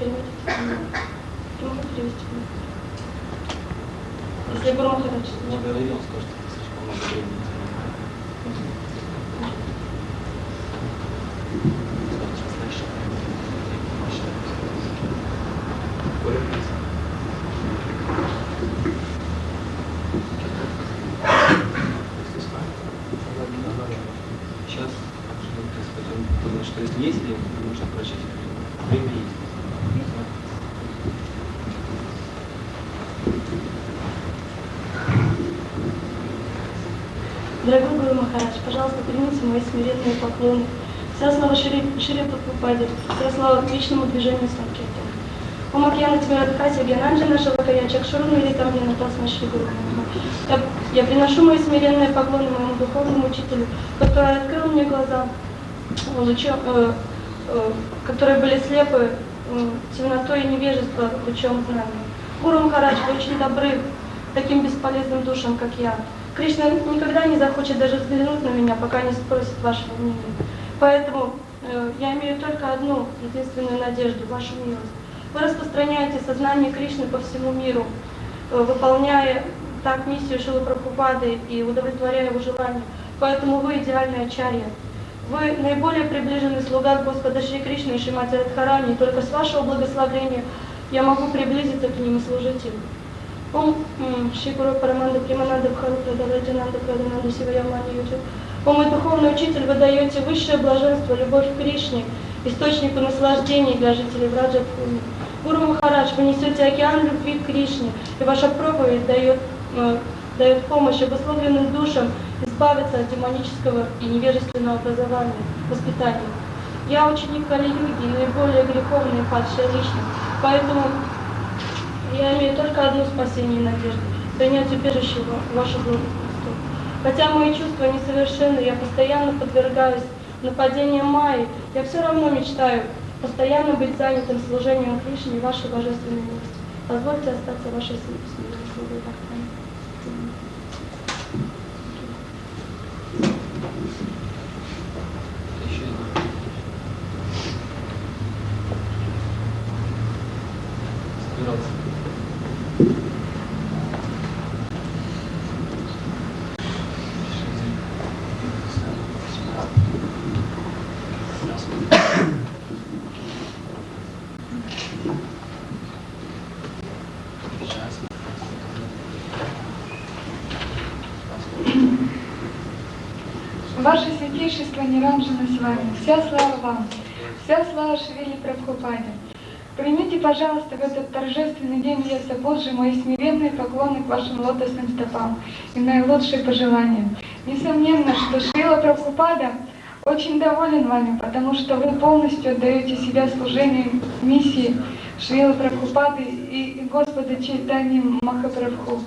Если Махарадж. Не говори, он скажет, это слишком много времени. Скажет, слышишь? Сейчас, потому что если есть время, нужно прочесть. Время есть. Дорогой Гуру Махарадж, пожалуйста, примите мои смиренные поклоны. Вся слава Шри, Прабхупаде, вся слава к личному движению Санкиртана. О Макьяна тебе Радхаси, Гянанджана Шалакая, Чакшуруну или там мне Натасма Шри Гуру я, приношу мои смиренные поклоны моему духовному учителю, который открыл мне глаза, лучом, э, э, которые были слепы э, темнотой и невежества лучом знания. Гуру Махарадж, вы очень добры таким бесполезным душам, как я. Кришна никогда не захочет даже взглянуть на меня, пока не спросит вашего мнения. Поэтому э, я имею только одну единственную надежду, вашу милость. Вы распространяете сознание Кришны по всему миру, э, выполняя так миссию Шилы Прабхупады и удовлетворяя его желания. Поэтому вы идеальный ачарья. Вы наиболее приближенный слуга Господа Шри Кришны и Шримати Радхарани, и только с вашего благословения я могу приблизиться к ним и служить им. Ом Шри Гуру Параманда Примананда Бхару Прадараджананда Прадананда Сиваямани Юджи. О мой духовный учитель, вы даете высшее блаженство, любовь к Кришне, источнику наслаждений для жителей Враджапуни. Гуру Махарадж, вы несете океан любви к Кришне, и ваша проповедь дает, э, дает помощь обусловленным душам избавиться от демонического и невежественного образования, воспитания. Я ученик Кали-Юги, наиболее греховная и падшая личность, поэтому я имею только одно спасение и надежду – принять убежищего вашу благосту. Хотя мои чувства несовершенны, я постоянно подвергаюсь нападениям Майи, я все равно мечтаю постоянно быть занятым служением Кришне и вашей божественной милости. Позвольте остаться вашей слугой Ваше святейшество Ниранджана с вами. Вся слава вам. Вся слава Шрили Прабхупаде. Примите, пожалуйста, в этот торжественный день Леса Божий мои смиренные поклоны к вашим лотосным стопам и наилучшие пожелания. Несомненно, что Шрила Прабхупада очень доволен вами, потому что вы полностью отдаете себя служению миссии Шрила Прабхупады и, и Господа Чайтани Махапрабху.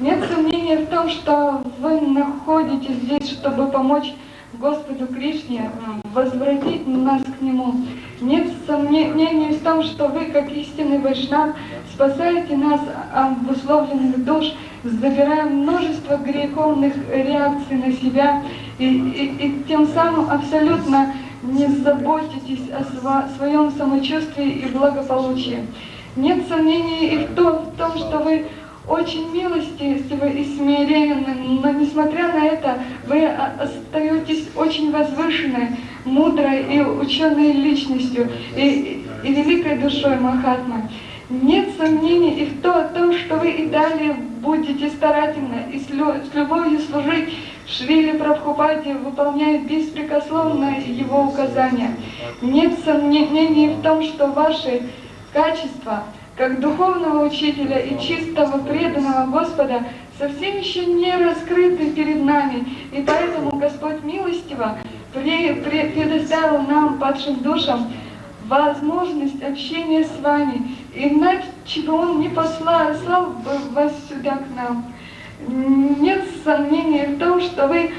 Нет сомнения в том, что вы находитесь здесь, чтобы помочь Господу Кришне возвратить нас к Нему. Нет сомнений в том, что вы, как истинный вайшнав, спасаете нас от обусловленных душ, забирая множество греховных реакций на себя и, и, и тем самым абсолютно не заботитесь о своем самочувствии и благополучии. Нет сомнений и в том, в том что вы очень милостивы и смиренны, но несмотря на это, вы остаетесь очень возвышенной, мудрой и ученой личностью и, и великой душой Махатмы. Нет сомнений и в том, что вы и далее будете старательно и с любовью служить Шрили Прабхупаде, выполняя беспрекословно его указания. Нет сомнений в том, что ваши качества, как духовного учителя и чистого преданного Господа, совсем еще не раскрыты перед нами. И поэтому Господь милостиво пре- пре- предоставил нам, падшим душам, возможность общения с вами. Иначе бы Он не послал слал бы вас сюда к нам. Нет сомнения в том, что вы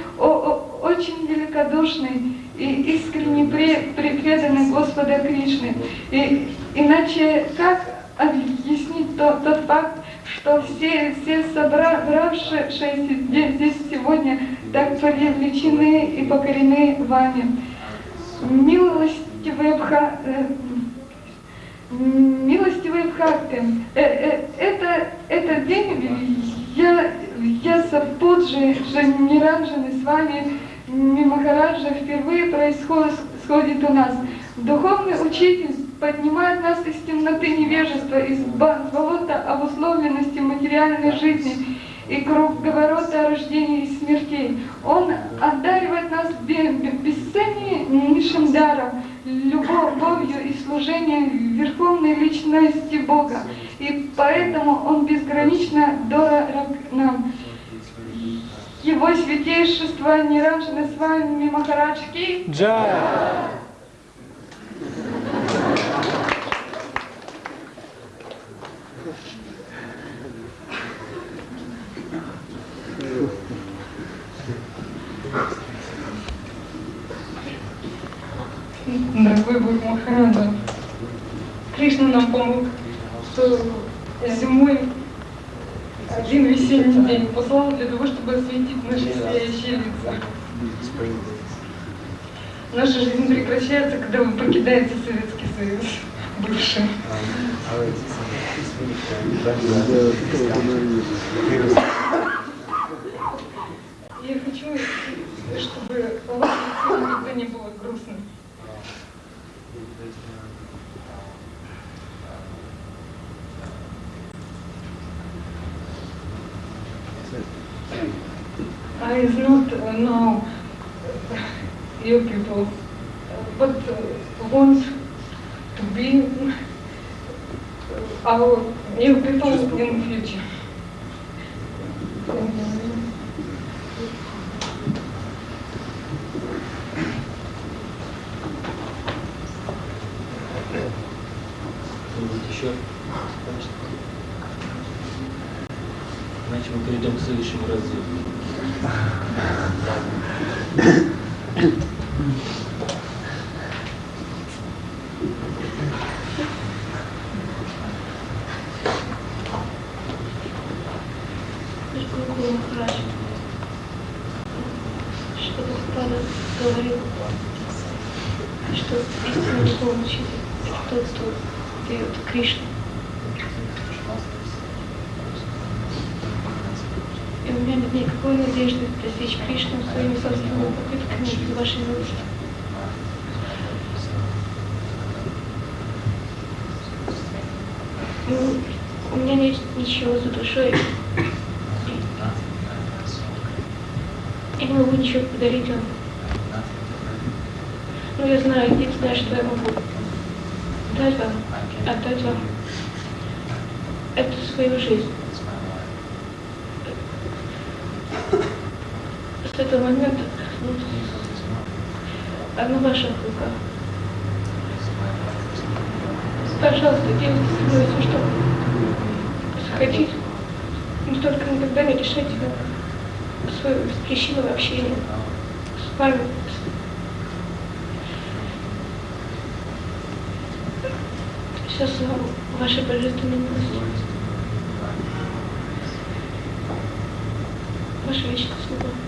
очень великодушный и искренне пре- пре- преданный Господа Кришны. И, иначе как объяснить то- тот факт, что все, все собравшиеся здесь, сегодня так привлечены и покорены вами? Милостивый Бха- э, М, Милостивый Бхакти, э, э, это, этот день я, я Сапуджи, Ниранджаны с вами, Махараджа впервые происходит сходит у нас. Духовный учитель поднимает нас из темноты невежества, из болота обусловленности материальной жизни и круговорота рождения и смертей. Он одаривает нас бе- бе- бесценнейшим даром, любовью и служением Верховной Личности Бога. И поэтому Он безгранично дорог нам. Его святейшество Ниранджана с вами Махараджки. Джай! Дорогой Бог Махараджа, Кришна нам помог, день послал для того, чтобы осветить наши сияющие лица. Наша жизнь прекращается, когда вы покидаете Советский Союз, бывший. Иначе мы перейдем к следующему разделу. Гуру Махарадж, что Господа говорил, что истинный духовный учитель – это тот, кто дает Кришну. И у меня нет никакой надежды достичь Кришну своими собственными попытками без вашей милости. Ну, у меня нет ничего за душой. Я не могу ничего подарить вам. Но я знаю, единственное, что я могу дать вам, отдать вам, это свою жизнь. С этого момента ну, она в ваших руках. Пожалуйста, делайте со мной все, что захотите. Но только никогда не решайте свое причину общения с вами. Все слава вашей божественной милости. Ваша вечная слуга.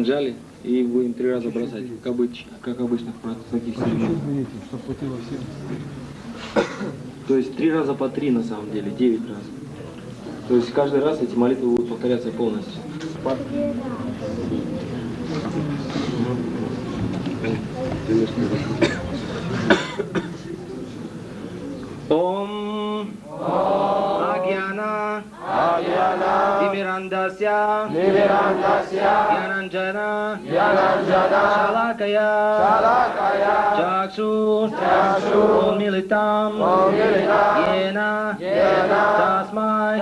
Пушпанджали и будем три раза бросать, как, обыч, как обычно в таких серединах. То есть три раза по три на самом деле, девять раз. То есть каждый раз эти молитвы будут повторяться полностью. Ом Yananjana Yananjana, Shalakaya Chaksur Militam Yena Yena, Tasmai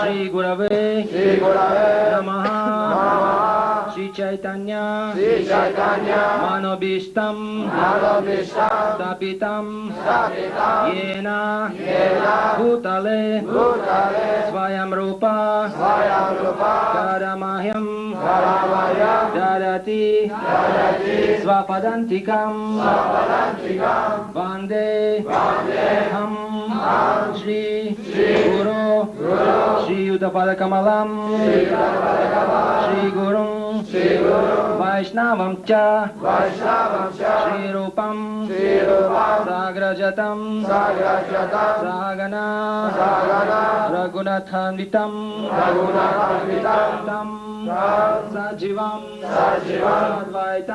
Sri Gurave Namaha Sri Chaitanya, Sri Chaitanya, Manobishtam, Manobishtam, Sapitam, Sapitam, Yena, Yena, Bhutale, Bhutale, Svayam Rupa, Svayam Rupa, Karamahyam, Karamahyam, Dharati, Dharati, Svapadantikam, Svapadantikam, Vande, Vande, Ham, Ham, Shri, Shri, Guru, Guru, Shri Yudhapada Kamalam, Shri Guru, Shri वैष्णवं च वैष्णवं श्रीरूपं श्री राग्रजतं रागण रगुणथनितं रन्तं सजीवं जीवद्वैतंदुतं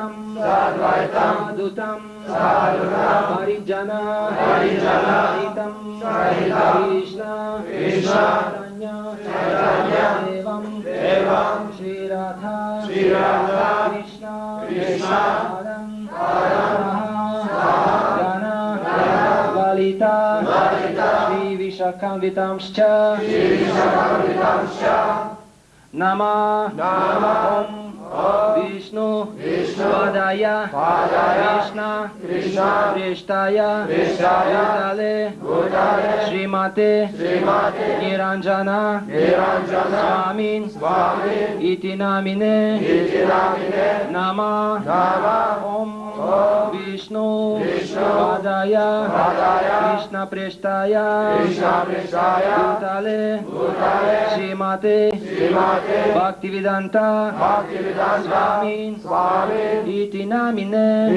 हरिजन हरितं हरिहरीश्य ं श्रीराधाना वलिता श्रीविशकवितांश्च नमः। Vishnu, Vishnu, Padaya, Padaya, Krishna, Krishna, Prishtaya, Prishtaya, Bhutale, Bhutale, Srimate, Srimate, Niranjana, Niranjana, Swamin, Swami, Itinamine, namine, Iti Nama, Nama, Om, Vishnu, Vishnu, Padaya, Padaya, Krishna, prestaya, Krishna, Prishtaya, Bhutale, Bhutale, Srimate, Bhaktivedanta. स्वामि स्वामी। इति नामिने।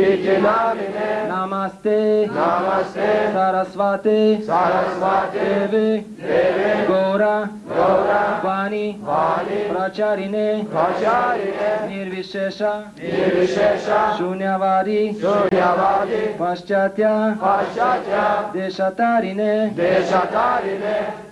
नमस्ते। Devi Gora देवे। गौरा। गौरव वाणी। प्राचारिणे। प्राचार्य निर्विशेष। निर्विशेष। शून्या वारि पश्चात्या। देशतारिणे। देशतारिणे।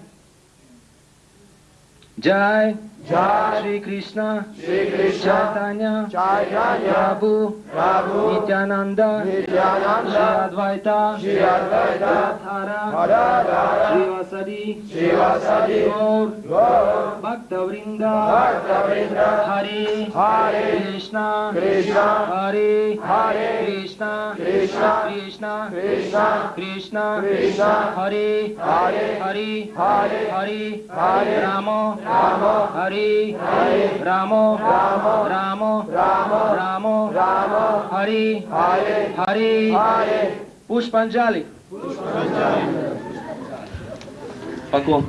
jai. Shri Krishna Shri Krishna Chaitanya Chaitanya Prabhu Prabhu Nityananda Nityananda, Shri Advaita Shri Advaita Radhara Radhara Shri Vasadi Shivasadi Gaur Gaur Bhaktavrinda Bhaktavrinda Hare Hare Krishna Krishna Hare Hare Krishna Krishna Krishna Krishna Krishna Krishna Hare Hare Hare Hare Hare Hare Ramo Ramo Hare Hari. Ramo. Ramo. Ramo. Ramo. Ramo. Hari. Hari. Hari. Pushpanjali. Paco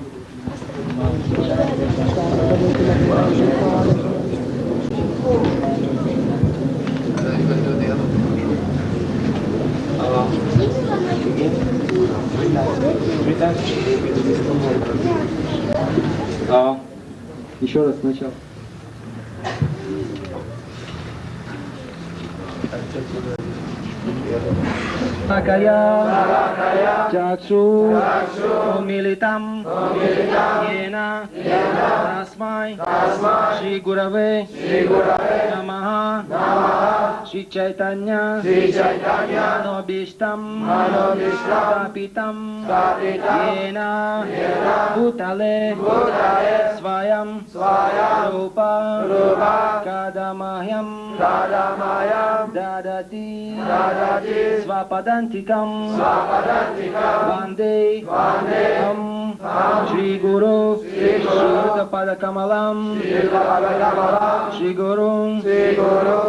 Allora, еще раз сначала. Nakaya Chaksu Umilitam Yena Tasmai Shri Gurave Namaha Shri चैतन्य श्री चैतन्य मनोभीष्टम् मनोभीष्टम् स्थापितम् येन भूतले भूतले स्वयं रूप कदमह्यं ददति स्वपतञ्चिकं वन्दे Shri Guru Shri Pada Kamalam Shri Guru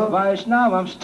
Vaishnavam Shri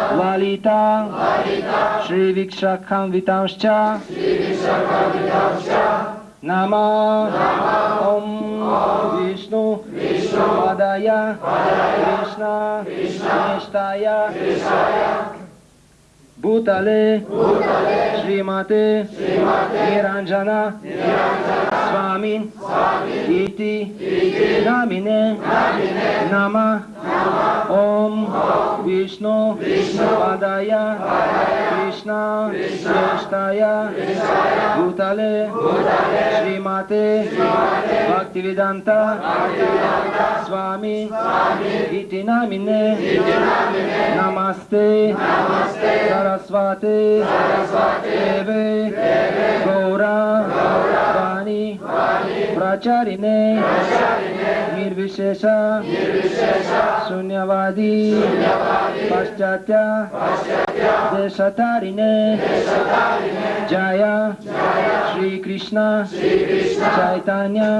Lalita, Shri Vikshakam Vitamscha, Nama, Om Vishnu, Padaya, Krishna, Nishtaya, Bhutale, Srimate, Niranjana, Swami, Iti, Namine, Nama, Om Vishnu Padaya Krishna Shreshtaya Bhutale Srimate Bhaktivedanta Swami Iti namine Namaste Sarasvate Deve Gaura Vani ब्रह्मचारिणे, निर्विशेष, शून्यवादी, पाश्चात्य देशतारिणे जय, श्रीकृष्ण, चैतन्य,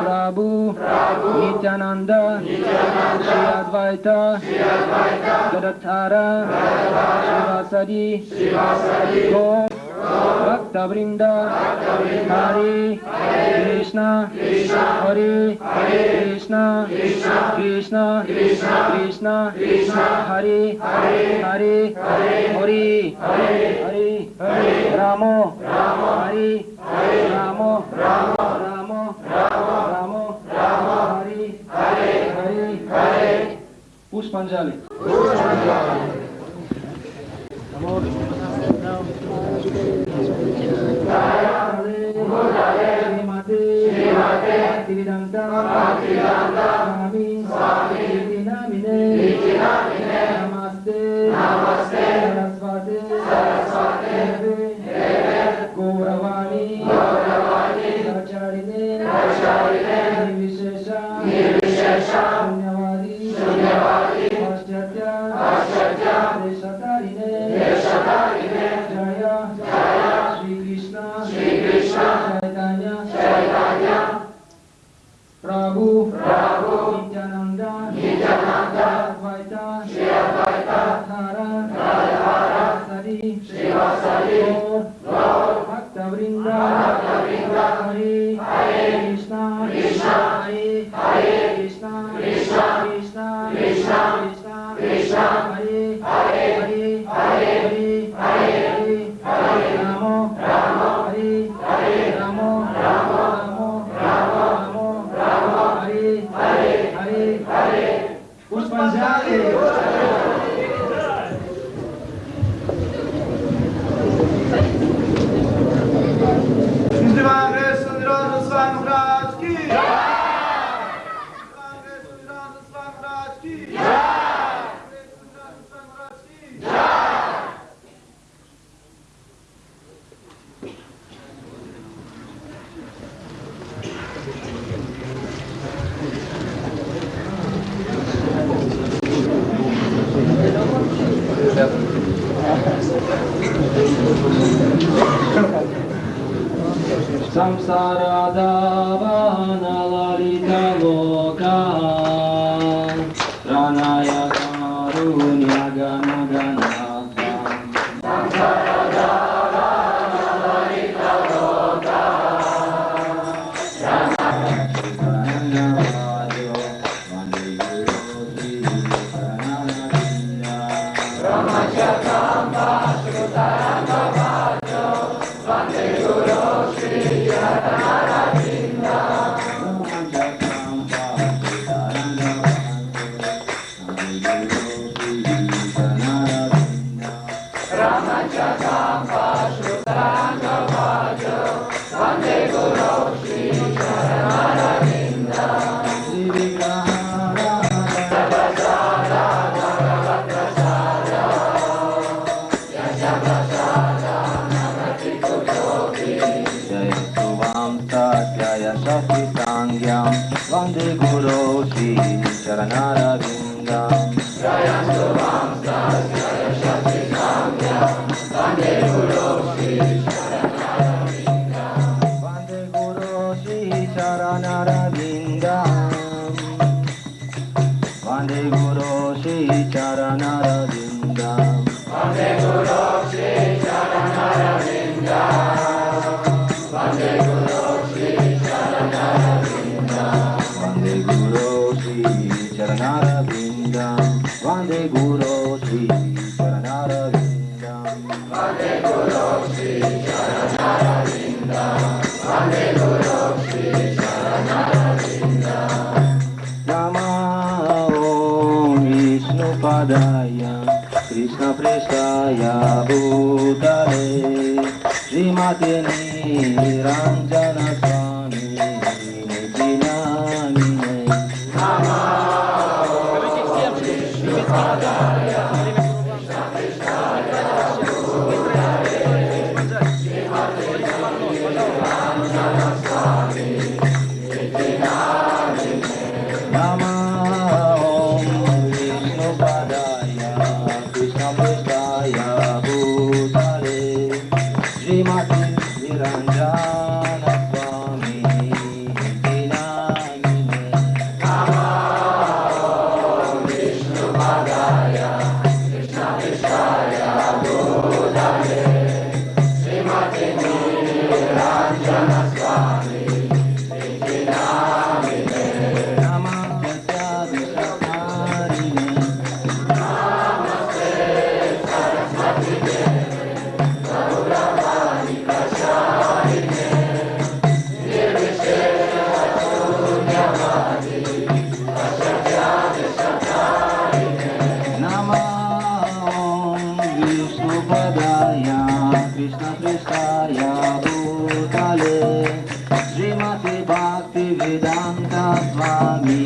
प्रभु नित्यानंद श्री अद्वैत गदधारा शिवासरी गौ ভক্তবৃন্দ হরে কৃষ্ণ হরে কৃষ্ণ কৃষ্ণ কৃষ্ণ হরে হরে হরে হরে রাম হরে রাম রাম রাম রাম হরে হরে হরে পুষ্পাঞ্জলি পুষ্পাঞ্জলি Sasitanghyam Vande Guru Sri Charanara Vindam Jaya Suvam Sasya Prestaya Bhutale Srimatini Ranjana गोपदाया कृष्णपृष्ठाया भूतले। श्रीमती भक्तिवेदान्त स्वामी